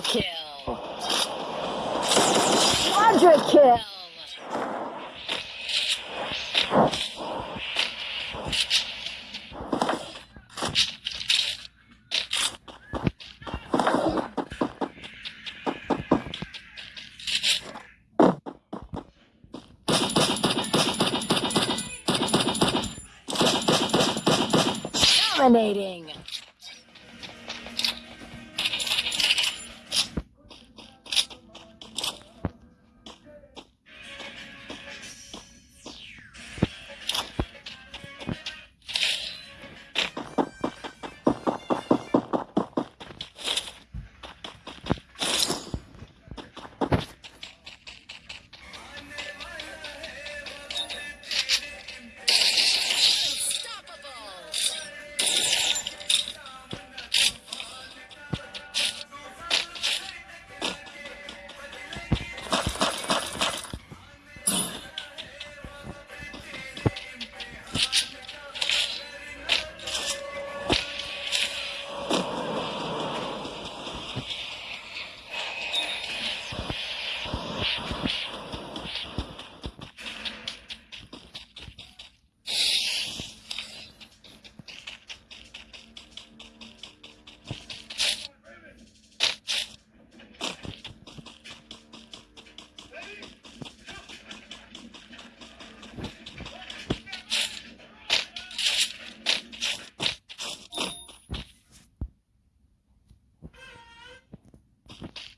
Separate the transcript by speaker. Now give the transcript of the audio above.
Speaker 1: Triple kill. Quadra kill. Dominating. Killing spree!